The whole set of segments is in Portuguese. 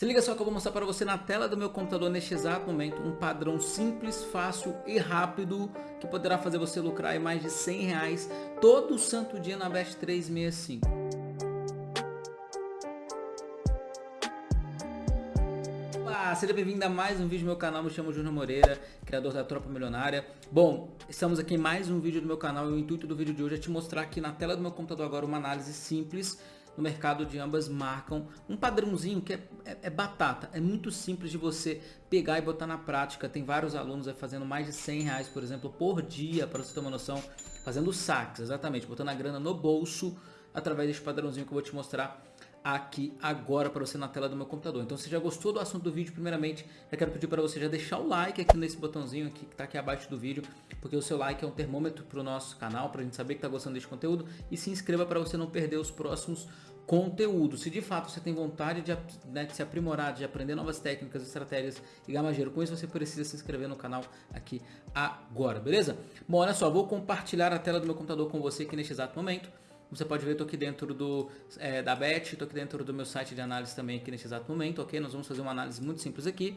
Se liga só que eu vou mostrar para você na tela do meu computador neste exato momento um padrão simples, fácil e rápido que poderá fazer você lucrar mais de 100 reais todo santo dia na Best 365. Olá, seja bem-vindo a mais um vídeo do meu canal, me chamo Júnior Moreira, criador da Tropa Milionária. Bom, estamos aqui em mais um vídeo do meu canal e o intuito do vídeo de hoje é te mostrar aqui na tela do meu computador agora uma análise simples no mercado de ambas marcam um padrãozinho que é, é, é, batata, é muito simples de você pegar e botar na prática, tem vários alunos aí fazendo mais de 100 reais, por exemplo, por dia, para você ter uma noção, fazendo saques, exatamente, botando a grana no bolso através desse padrãozinho que eu vou te mostrar aqui agora para você na tela do meu computador. Então se já gostou do assunto do vídeo, primeiramente, eu quero pedir para você já deixar o like aqui nesse botãozinho aqui que está aqui abaixo do vídeo, porque o seu like é um termômetro para o nosso canal, para a gente saber que está gostando desse conteúdo, e se inscreva para você não perder os próximos conteúdos. Se de fato você tem vontade de, né, de se aprimorar, de aprender novas técnicas, estratégias e gamageiro, com isso você precisa se inscrever no canal aqui agora, beleza? Bom, olha só, vou compartilhar a tela do meu computador com você aqui neste exato momento. Você pode ver, estou aqui dentro do, é, da BET, estou aqui dentro do meu site de análise também aqui nesse exato momento, ok? Nós vamos fazer uma análise muito simples aqui.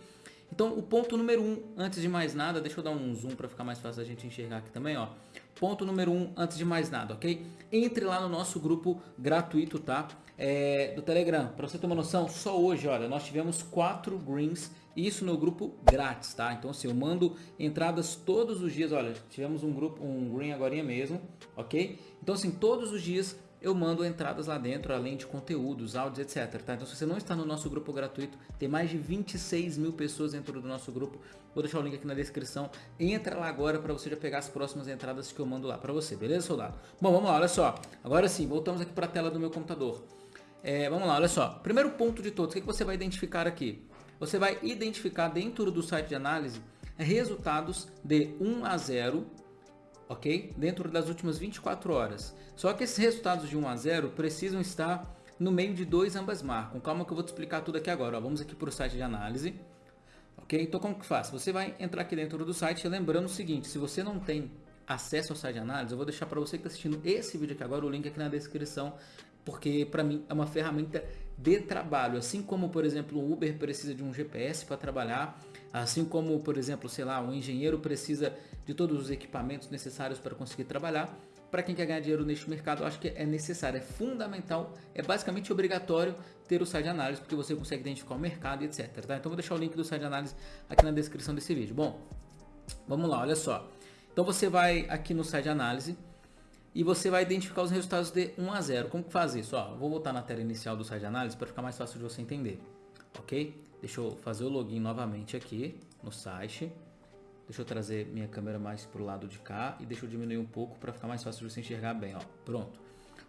Então, o ponto número um, antes de mais nada, deixa eu dar um zoom para ficar mais fácil a gente enxergar aqui também, ó. Ponto número um, antes de mais nada, ok? Entre lá no nosso grupo gratuito, tá? É, do Telegram. Para você ter uma noção, só hoje, olha, nós tivemos quatro greens isso no grupo grátis, tá? Então assim, eu mando entradas todos os dias, olha, tivemos um grupo, um green agora mesmo, ok? Então assim, todos os dias eu mando entradas lá dentro, além de conteúdos, áudios, etc. Tá? Então se você não está no nosso grupo gratuito, tem mais de 26 mil pessoas dentro do nosso grupo. Vou deixar o link aqui na descrição. Entra lá agora para você já pegar as próximas entradas que eu mando lá para você, beleza, soldado? Bom, vamos lá, olha só. Agora sim, voltamos aqui para a tela do meu computador. É, vamos lá, olha só. Primeiro ponto de todos, o que, que você vai identificar aqui? Você vai identificar dentro do site de análise resultados de 1 a 0 ok? Dentro das últimas 24 horas. Só que esses resultados de 1 a 0 precisam estar no meio de dois ambas marcam. Calma que eu vou te explicar tudo aqui agora. Ó, vamos aqui para o site de análise. Ok? Então como que faz? Você vai entrar aqui dentro do site, lembrando o seguinte, se você não tem acesso ao site de análise, eu vou deixar para você que está assistindo esse vídeo aqui agora, o link aqui na descrição, porque para mim é uma ferramenta de trabalho, assim como por exemplo o Uber precisa de um GPS para trabalhar, assim como por exemplo, sei lá, um engenheiro precisa de todos os equipamentos necessários para conseguir trabalhar, para quem quer ganhar dinheiro neste mercado, eu acho que é necessário, é fundamental, é basicamente obrigatório ter o site de análise, porque você consegue identificar o mercado e etc. Tá? Então vou deixar o link do site de análise aqui na descrição desse vídeo. Bom, vamos lá, olha só. Então você vai aqui no site de análise, e você vai identificar os resultados de 1 a 0. Como que faz isso? Ó, vou voltar na tela inicial do site de análise para ficar mais fácil de você entender. Ok? Deixa eu fazer o login novamente aqui no site. Deixa eu trazer minha câmera mais para o lado de cá e deixa eu diminuir um pouco para ficar mais fácil de você enxergar bem. Ó. Pronto.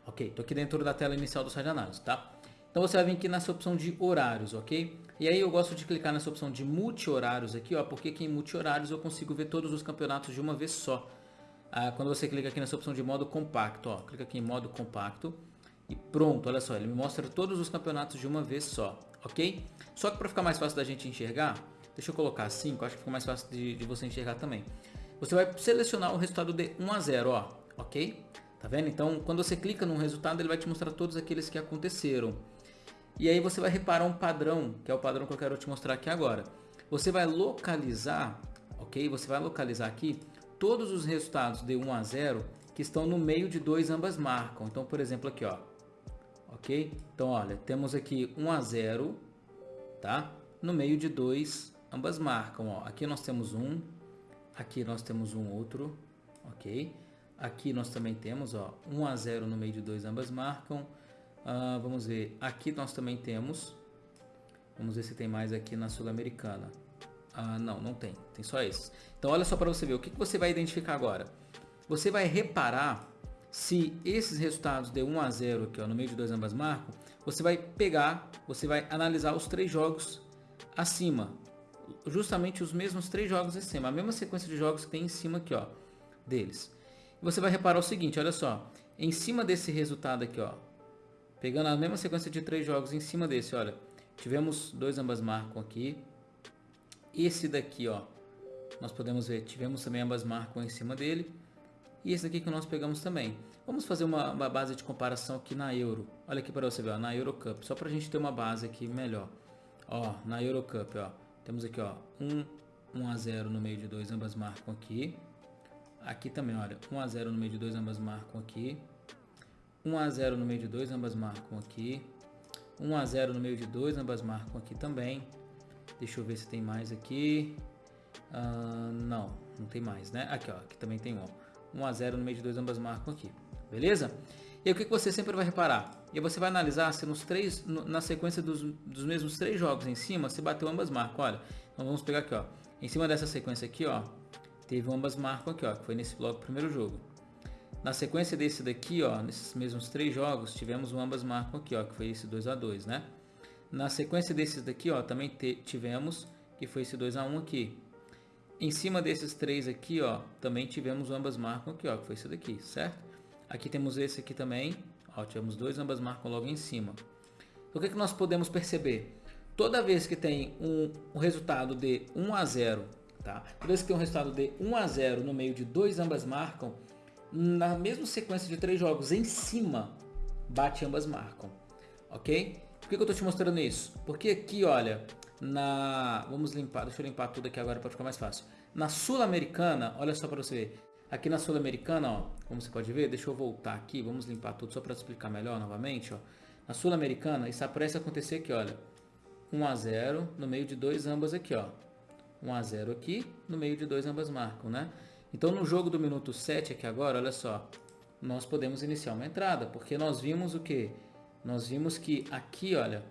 Ok, estou aqui dentro da tela inicial do site de análise, tá? Então você vai vir aqui nessa opção de horários, ok? E aí eu gosto de clicar nessa opção de multi-horários aqui, ó, porque aqui em multi-horários eu consigo ver todos os campeonatos de uma vez só ah, quando você clica aqui nessa opção de modo compacto, ó, clica aqui em modo compacto e pronto, olha só, ele me mostra todos os campeonatos de uma vez só, ok? Só que para ficar mais fácil da gente enxergar, deixa eu colocar assim, que eu acho que fica mais fácil de, de você enxergar também. Você vai selecionar o resultado de 1 a 0, ó, ok? Tá vendo? Então, quando você clica num resultado, ele vai te mostrar todos aqueles que aconteceram. E aí você vai reparar um padrão, que é o padrão que eu quero te mostrar aqui agora. Você vai localizar, ok? Você vai localizar aqui todos os resultados de 1 a 0 que estão no meio de dois ambas marcam. Então, por exemplo, aqui, ó. Ok? Então, olha, temos aqui 1 a 0, tá? No meio de dois ambas marcam, ó. Aqui nós temos um, aqui nós temos um outro, ok? Aqui nós também temos, ó, 1 a 0 no meio de dois ambas marcam. Uh, vamos ver, aqui nós também temos, vamos ver se tem mais aqui na Sul-Americana. Ah, não, não tem. Tem só esses. Então olha só para você ver. O que, que você vai identificar agora? Você vai reparar se esses resultados de 1 a 0 aqui ó, no meio de dois ambas marcam, você vai pegar, você vai analisar os três jogos acima. Justamente os mesmos três jogos acima. A mesma sequência de jogos que tem em cima aqui ó, deles. Você vai reparar o seguinte, olha só. Em cima desse resultado aqui, ó, pegando a mesma sequência de três jogos em cima desse, olha, tivemos dois ambas marcam aqui, esse daqui, ó, nós podemos ver, tivemos também ambas marcam em cima dele. E esse daqui que nós pegamos também. Vamos fazer uma, uma base de comparação aqui na Euro. Olha aqui para você ver, ó, na Euro Cup, só para a gente ter uma base aqui melhor. Ó, na Eurocup, ó. Temos aqui, ó, 1, 1 a 0 no meio de dois, ambas marcam aqui. Aqui também, olha, 1 a 0 no meio de dois, ambas marcam aqui. 1 a 0 no meio de dois, ambas marcam aqui. 1 a 0 no meio de dois, ambas marcam aqui também. Deixa eu ver se tem mais aqui. Uh, não, não tem mais, né? Aqui, ó, aqui também tem um. 1 a 0 no meio de dois, ambas marcam aqui. Beleza? E o que, você sempre vai reparar? E você vai analisar se nos três, na sequência dos, dos mesmos três jogos em cima, se bateu ambas marcam. Olha, então vamos pegar aqui, ó. Em cima dessa sequência aqui, ó, teve ambas marcam aqui, ó, que foi nesse bloco primeiro jogo. Na sequência desse daqui, ó, nesses mesmos três jogos, tivemos o ambas marcam aqui, ó, que foi esse 2 a 2 né? Na sequência desses daqui, ó, também tivemos, que foi esse 2 a 1 aqui. Em cima desses três aqui, ó, também tivemos ambas marcam aqui, ó, que foi esse daqui, certo? Aqui temos esse aqui também, ó, tivemos dois, ambas marcam logo em cima. O que, que nós podemos perceber? Toda vez que tem um, um resultado de 1 a 0, tá? Toda vez que tem um resultado de 1 a 0 no meio de dois ambas marcam, na mesma sequência de três jogos em cima, bate ambas marcam, ok? Por que, que eu estou te mostrando isso? Porque aqui, olha, na... Vamos limpar, deixa eu limpar tudo aqui agora para ficar mais fácil. Na Sul-Americana, olha só para você ver. Aqui na Sul-Americana, ó, como você pode ver, deixa eu voltar aqui, vamos limpar tudo só para explicar melhor novamente, ó. Na Sul-Americana, isso parece acontecer aqui, olha. 1 a 0 no meio de dois ambas aqui, ó. 1 a 0 aqui, no meio de dois ambas marcam, né? Então no jogo do minuto 7 aqui agora, olha só, nós podemos iniciar uma entrada, porque nós vimos o que? Nós vimos que aqui, olha,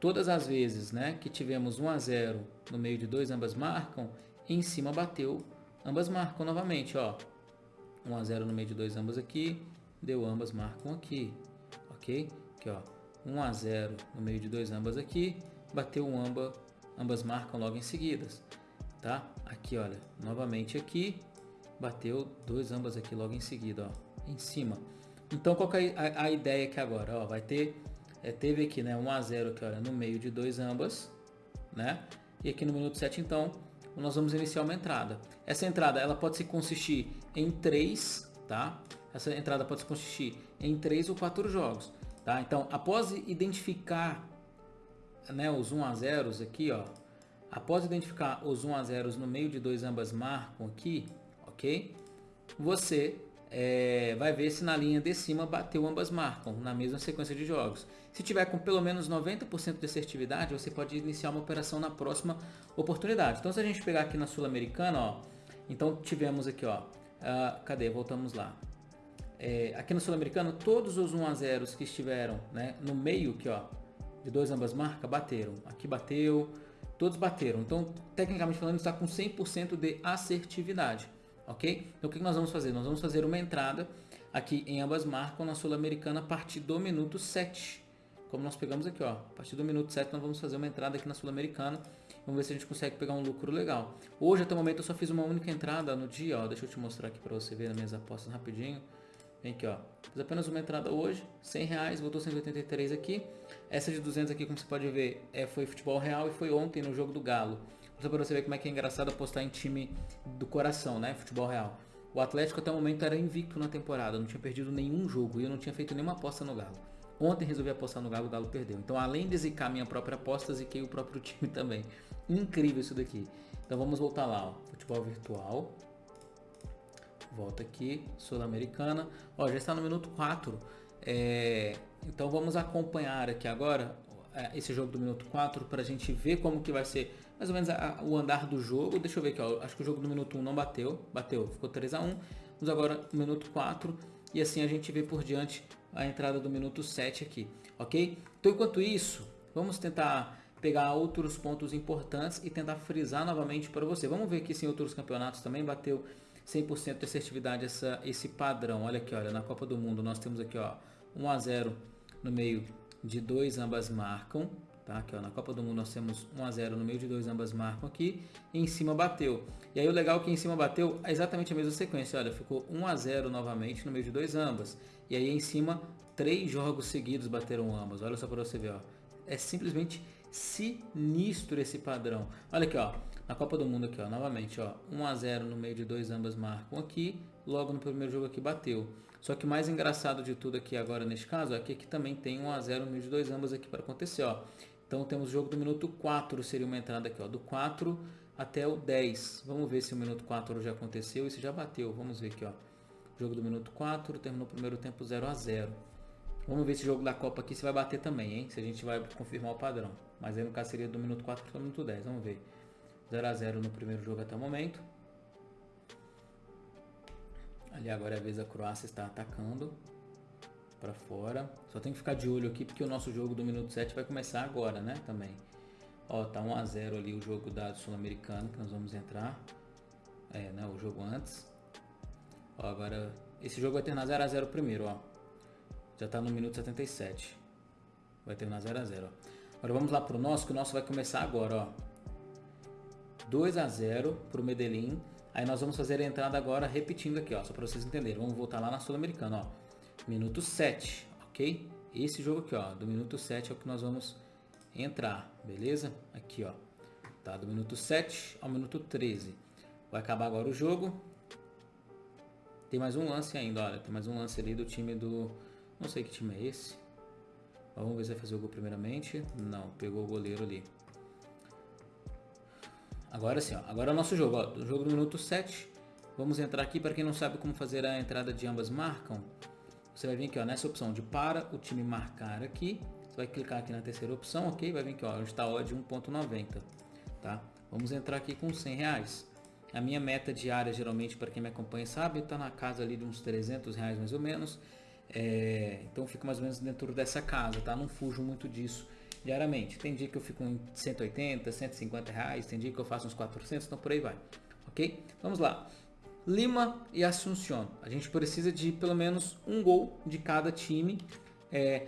todas as vezes né, que tivemos 1 a 0 no meio de dois ambas marcam, em cima bateu, ambas marcam novamente, ó. 1 a 0 no meio de dois ambas aqui, deu ambas marcam aqui, ok? Aqui, ó, 1 a 0 no meio de dois ambas aqui, bateu um amba, ambas marcam logo em seguidas tá? Aqui, olha, novamente aqui, bateu dois ambas aqui logo em seguida, ó, em cima. Então, qual é a, a, ideia aqui agora? Ó, vai ter, é, teve aqui, né, 1 a 0 aqui, olha, no meio de dois ambas, né? E aqui no minuto 7, então, nós vamos iniciar uma entrada. Essa entrada, ela pode se consistir em três, tá? Essa entrada pode se consistir em três ou quatro jogos, tá? Então, após identificar, né, os 1 a 0 aqui, ó, Após identificar os 1 a 0 no meio de dois ambas marcam aqui, ok? Você é, vai ver se na linha de cima bateu ambas marcam, na mesma sequência de jogos. Se tiver com pelo menos 90% de assertividade, você pode iniciar uma operação na próxima oportunidade. Então se a gente pegar aqui na Sul-Americana, ó, então tivemos aqui, ó, uh, cadê? Voltamos lá. É, aqui na Sul-Americana, todos os 1 a 0 que estiveram né, no meio aqui, ó, de dois ambas marcas, bateram. Aqui bateu, todos bateram. Então, tecnicamente falando, está com 100% de assertividade, ok? Então, o que nós vamos fazer? Nós vamos fazer uma entrada aqui em ambas marcas na Sul-Americana a partir do minuto 7. Como nós pegamos aqui, ó, a partir do minuto 7 nós vamos fazer uma entrada aqui na Sul-Americana. Vamos ver se a gente consegue pegar um lucro legal. Hoje, até o momento, eu só fiz uma única entrada no dia, ó. Deixa eu te mostrar aqui para você ver as minhas apostas rapidinho. Vem aqui, ó. Fiz apenas uma entrada hoje, 100 reais, voltou 183 aqui. Essa de 200 aqui, como você pode ver, é, foi futebol real e foi ontem no jogo do Galo. Só para você ver como é que é engraçado apostar em time do coração, né? Futebol real. O Atlético até o momento era invicto na temporada, não tinha perdido nenhum jogo e eu não tinha feito nenhuma aposta no Galo. Ontem resolvi apostar no Galo, o Galo perdeu. Então, além de zicar minha própria aposta, ziquei o próprio time também. Incrível isso daqui. Então, vamos voltar lá, ó. Futebol virtual. Volta aqui, Sul-Americana. Ó, já está no minuto 4. É, então vamos acompanhar aqui agora é, esse jogo do minuto 4 para a gente ver como que vai ser mais ou menos a, o andar do jogo. Deixa eu ver aqui, ó, acho que o jogo do minuto 1 não bateu, bateu, ficou 3 a 1 Vamos agora no minuto 4 e assim a gente vê por diante a entrada do minuto 7 aqui, ok? Então enquanto isso, vamos tentar pegar outros pontos importantes e tentar frisar novamente para você. Vamos ver aqui se em outros campeonatos também bateu 100% de assertividade essa, esse padrão. Olha aqui, olha, na Copa do Mundo nós temos aqui, ó, 1 a 0 no meio de dois ambas marcam, tá? Aqui, ó, na Copa do Mundo nós temos 1 a 0 no meio de dois ambas marcam aqui, e em cima bateu. E aí o legal é que em cima bateu é exatamente a mesma sequência, olha, ficou 1 a 0 novamente no meio de dois ambas. E aí em cima três jogos seguidos bateram ambas. Olha só para você ver, ó. É simplesmente sinistro esse padrão. Olha aqui, ó. Na Copa do Mundo aqui, ó, novamente, ó, 1 a 0 no meio de dois ambas marcam aqui, logo no primeiro jogo aqui bateu. Só que mais engraçado de tudo aqui agora neste caso é que aqui também tem 1 a 0 no meio de dois ambas aqui para acontecer, ó. Então temos o jogo do minuto 4, seria uma entrada aqui, ó, do 4 até o 10. Vamos ver se o minuto 4 já aconteceu e se já bateu. Vamos ver aqui, ó. Jogo do minuto 4, terminou o primeiro tempo 0 a 0 Vamos ver esse jogo da Copa aqui se vai bater também, hein? Se a gente vai confirmar o padrão. Mas aí no caso seria do minuto 4 para o minuto 10. Vamos ver. 0 a 0 no primeiro jogo até o momento. Ali agora é a vez da Croácia está atacando para fora. Só tem que ficar de olho aqui porque o nosso jogo do minuto 7 vai começar agora, né? Também. Ó, tá 1 a 0 ali o jogo da Sul-Americano que nós vamos entrar. É, né, o jogo antes. Ó, agora esse jogo vai terminar 0 a 0 primeiro, ó. Já tá no minuto 77. Vai terminar 0 a 0, ó. Agora vamos lá pro nosso, que o nosso vai começar agora, ó. 2 a 0 pro Medellín. Aí nós vamos fazer a entrada agora repetindo aqui, ó, só para vocês entenderem. Vamos voltar lá na Sul-Americana, ó. Minuto 7, ok? Esse jogo aqui, ó, do minuto 7 é o que nós vamos entrar, beleza? Aqui, ó. Tá, do minuto 7 ao minuto 13. Vai acabar agora o jogo. Tem mais um lance ainda, olha. Tem mais um lance ali do time do... Não sei que time é esse. Vamos ver se vai fazer o gol primeiramente. Não, pegou o goleiro ali. Agora sim, ó. Agora é o nosso jogo, ó. O jogo do minuto 7. Vamos entrar aqui. Para quem não sabe como fazer a entrada de ambas marcam, você vai vir aqui ó, nessa opção de para o time marcar aqui. Você vai clicar aqui na terceira opção, ok? Vai vir aqui, ó, onde está odd 1.90, tá? Vamos entrar aqui com 100 reais. A minha meta diária, geralmente, para quem me acompanha sabe, está na casa ali de uns 300 reais mais ou menos. É, então fico mais ou menos dentro dessa casa, tá? Não fujo muito disso diariamente. Tem dia que eu fico em 180, 150 reais, tem dia que eu faço uns 400, então por aí vai, ok? Vamos lá. Lima e Assunción. A gente precisa de pelo menos um gol de cada time é,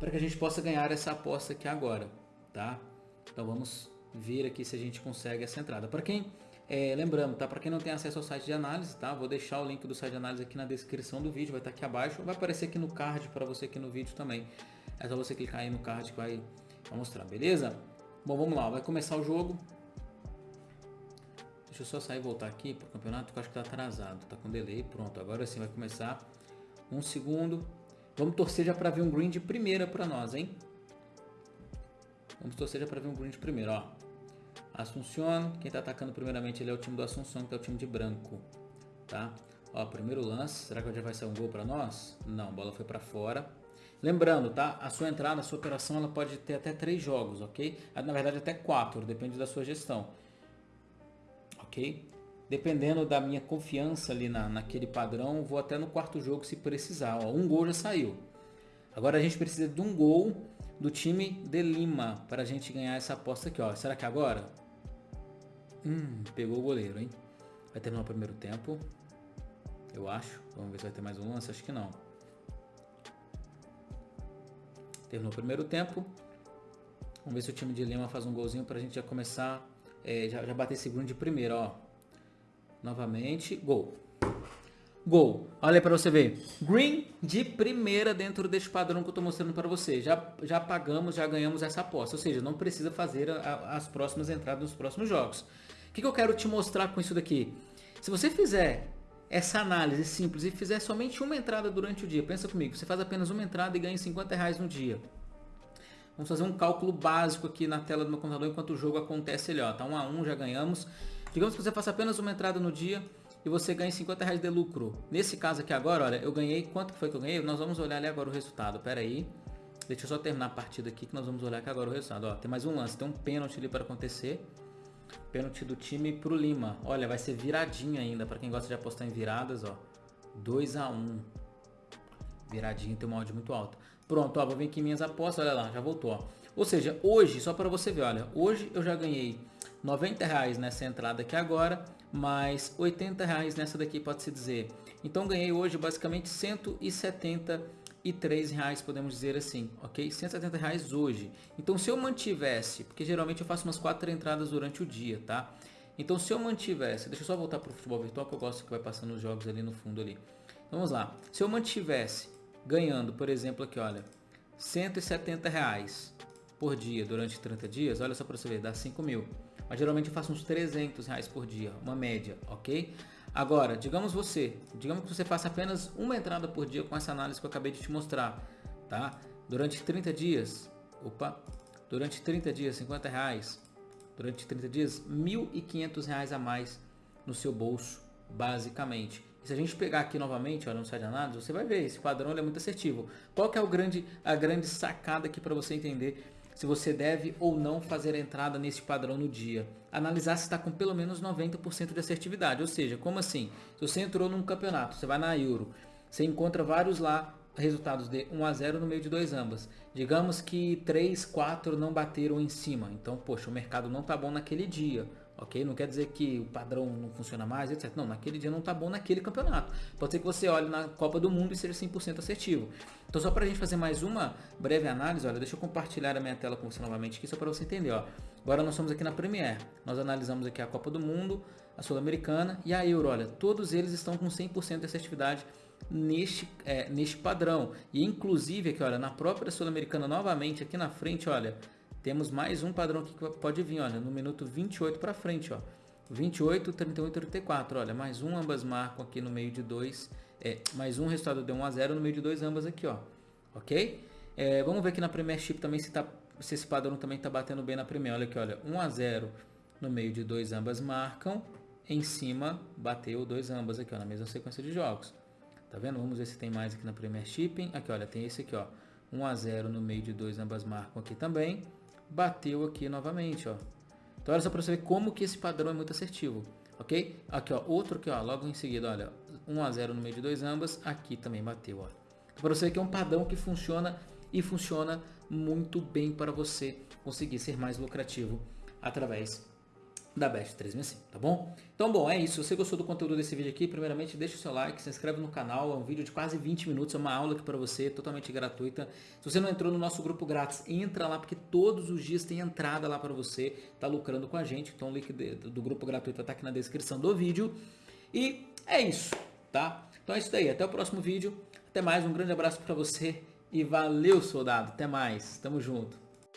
para que a gente possa ganhar essa aposta aqui agora, tá? Então vamos ver aqui se a gente consegue essa entrada. Para quem, é, lembrando, tá? Para quem não tem acesso ao site de análise, tá? Vou deixar o link do site de análise aqui na descrição do vídeo, vai estar tá aqui abaixo, vai aparecer aqui no card para você aqui no vídeo também. É só você clicar aí no card que vai, vai mostrar, beleza? Bom, vamos lá, vai começar o jogo. Deixa eu só sair e voltar aqui para o campeonato, que eu acho que está atrasado. Está com delay. Pronto, agora sim vai começar. Um segundo. Vamos torcer já para ver um green de primeira para nós, hein? Vamos torcer já para ver um green de primeira, ó. Assunção, quem está atacando primeiramente ele é o time do Assunção, que é o time de branco, tá? Ó, primeiro lance, será que já vai ser um gol para nós? Não, a bola foi para fora. Lembrando, tá? A sua entrada, a sua operação, ela pode ter até três jogos, ok? Na verdade, até quatro, depende da sua gestão ok? Dependendo da minha confiança ali na, naquele padrão, vou até no quarto jogo se precisar. Ó, um gol já saiu. Agora a gente precisa de um gol do time de Lima para a gente ganhar essa aposta aqui. Ó. Será que agora? Hum, pegou o goleiro, hein? Vai terminar o primeiro tempo. Eu acho. Vamos ver se vai ter mais um lance. Acho que não. Terminou o primeiro tempo. Vamos ver se o time de Lima faz um golzinho para a gente já começar é, já, já bater segundo de primeira, ó. Novamente, gol. Gol. Olha para você ver. Green de primeira dentro deste padrão que eu estou mostrando para você. Já, já pagamos, já ganhamos essa aposta. Ou seja, não precisa fazer a, as próximas entradas nos próximos jogos. O que, que eu quero te mostrar com isso daqui? Se você fizer essa análise simples e fizer somente uma entrada durante o dia, pensa comigo, você faz apenas uma entrada e ganha 50 reais no dia. Vamos fazer um cálculo básico aqui na tela do meu computador enquanto o jogo acontece ali, ó. Tá 1 a 1, já ganhamos. Digamos que você faça apenas uma entrada no dia e você ganha 50 reais de lucro. Nesse caso aqui agora, olha, eu ganhei, quanto foi que eu ganhei? Nós vamos olhar ali agora o resultado, pera aí. Deixa eu só terminar a partida aqui que nós vamos olhar aqui agora o resultado. Ó, tem mais um lance, tem um pênalti ali para acontecer. Pênalti do time pro Lima. Olha, vai ser viradinha ainda, para quem gosta de apostar em viradas, ó. 2 a 1 Viradinha tem uma odd muito alta. Pronto, ó, vou vir aqui em minhas apostas, olha lá, já voltou. Ó. Ou seja, hoje, só para você ver, olha, hoje eu já ganhei 90 reais nessa entrada aqui agora, mais 80 reais nessa daqui, pode-se dizer. Então ganhei hoje basicamente 173 reais, podemos dizer assim, ok? 170 reais hoje. Então se eu mantivesse, porque geralmente eu faço umas quatro entradas durante o dia, tá? Então se eu mantivesse, deixa eu só voltar para o futebol virtual que eu gosto que vai passando os jogos ali no fundo ali. Então, vamos lá, se eu mantivesse ganhando, por exemplo, aqui, olha, 170 reais por dia durante 30 dias, olha só para você ver, dá 5 mil. Mas geralmente eu faço uns 300 reais por dia, uma média, ok? Agora, digamos você, digamos que você faça apenas uma entrada por dia com essa análise que eu acabei de te mostrar, tá? Durante 30 dias, opa, durante 30 dias, 50 reais, durante 30 dias, 1.500 reais a mais no seu bolso, basicamente. Se a gente pegar aqui novamente, olha no site de análise, você vai ver, esse padrão é muito assertivo. Qual que é o grande, a grande sacada aqui para você entender se você deve ou não fazer a entrada nesse padrão no dia? Analisar se está com pelo menos 90% de assertividade, ou seja, como assim? Se você entrou num campeonato, você vai na Euro, você encontra vários lá resultados de 1 a 0 no meio de dois ambas. Digamos que 3, 4 não bateram em cima. Então, poxa, o mercado não tá bom naquele dia. Ok? Não quer dizer que o padrão não funciona mais, etc. Não, naquele dia não tá bom naquele campeonato. Pode ser que você olhe na Copa do Mundo e seja 100% assertivo. Então, só para a gente fazer mais uma breve análise, olha, deixa eu compartilhar a minha tela com você novamente aqui, só para você entender. Ó. Agora nós estamos aqui na Premier. Nós analisamos aqui a Copa do Mundo, a Sul-Americana e a Euro. Olha, todos eles estão com 100% de assertividade neste, é, neste padrão. E inclusive aqui, olha, na própria Sul-Americana, novamente aqui na frente, olha, temos mais um padrão aqui que pode vir, olha, no minuto 28 para frente, ó. 28, 31 34, olha, mais um ambas marcam aqui no meio de dois, é, mais um resultado de 1 a 0 no meio de dois ambas aqui, ó. Ok? É, vamos ver aqui na Premiership também se, tá, se esse padrão também está batendo bem na Premier. Olha aqui, olha, 1 a 0 no meio de dois ambas marcam, em cima bateu dois ambas aqui, ó, na mesma sequência de jogos. Tá vendo? Vamos ver se tem mais aqui na Premier Shipping. Aqui, olha, tem esse aqui, ó. 1 a 0 no meio de dois, ambas marcam aqui também. Bateu aqui novamente, ó. Então, olha só para você ver como que esse padrão é muito assertivo, ok? Aqui, ó, outro aqui, ó, logo em seguida, olha, 1 a 0 no meio de dois ambas, aqui também bateu, ó. Então, para você ver que é um padrão que funciona e funciona muito bem para você conseguir ser mais lucrativo através da Best 365, tá bom? Então, bom, é isso. Se você gostou do conteúdo desse vídeo aqui, primeiramente deixa o seu like, se inscreve no canal, é um vídeo de quase 20 minutos, é uma aula aqui para você, totalmente gratuita. Se você não entrou no nosso grupo grátis, entra lá, porque todos os dias tem entrada lá para você, tá lucrando com a gente, então o link do grupo gratuito tá aqui na descrição do vídeo. E é isso, tá? Então é isso daí, até o próximo vídeo, até mais, um grande abraço para você e valeu, soldado, até mais, tamo junto.